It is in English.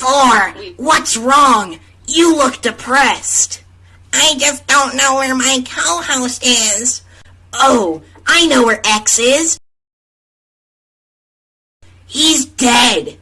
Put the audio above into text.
Four. what's wrong? You look depressed. I just don't know where my co-host is. Oh, I know where X is. He's dead.